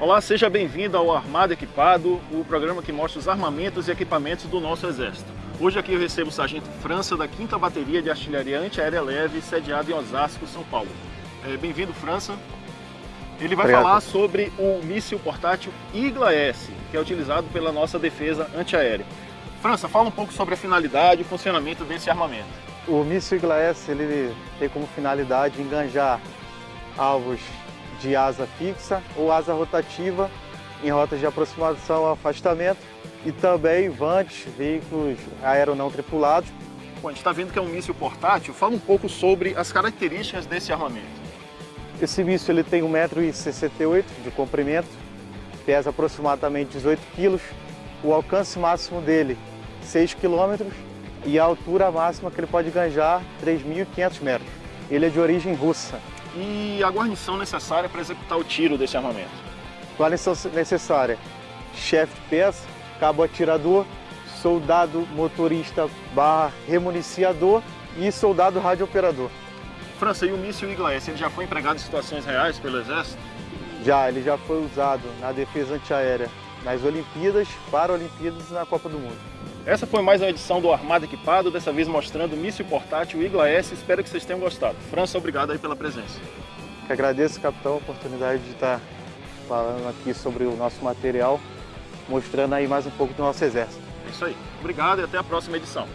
Olá, seja bem-vindo ao Armado Equipado, o programa que mostra os armamentos e equipamentos do nosso Exército. Hoje aqui eu recebo o Sargento França da 5ª Bateria de Artilharia Antiaérea Leve, sediado em Osasco, São Paulo. É, bem-vindo, França. Ele vai Obrigado. falar sobre o míssil portátil Igla-S, que é utilizado pela nossa defesa antiaérea. França, fala um pouco sobre a finalidade e o funcionamento desse armamento. O míssil Igla-S ele tem como finalidade enganjar alvos de asa fixa ou asa rotativa em rotas de aproximação ou afastamento e também vantes, veículos aeronão tripulados. Bom, a gente está vendo que é um míssil portátil. Fala um pouco sobre as características desse armamento. Esse míssil ele tem 1,68m de comprimento, pesa aproximadamente 18 kg, o alcance máximo dele 6 km e a altura máxima que ele pode ganjar 3.500 metros. Ele é de origem russa e a guarnição necessária para executar o tiro desse armamento? Guarnição necessária, chefe de peça, cabo atirador, soldado motorista barra remuniciador e soldado radiooperador. França, e o míssil Igla-S, ele já foi empregado em situações reais pelo Exército? Já, ele já foi usado na defesa antiaérea, nas Olimpíadas, Paralimpíadas e na Copa do Mundo. Essa foi mais uma edição do Armado Equipado, dessa vez mostrando o míssil portátil Igla S. Espero que vocês tenham gostado. França, obrigado aí pela presença. Que agradeço, capitão, a oportunidade de estar falando aqui sobre o nosso material, mostrando aí mais um pouco do nosso exército. É isso aí. Obrigado e até a próxima edição.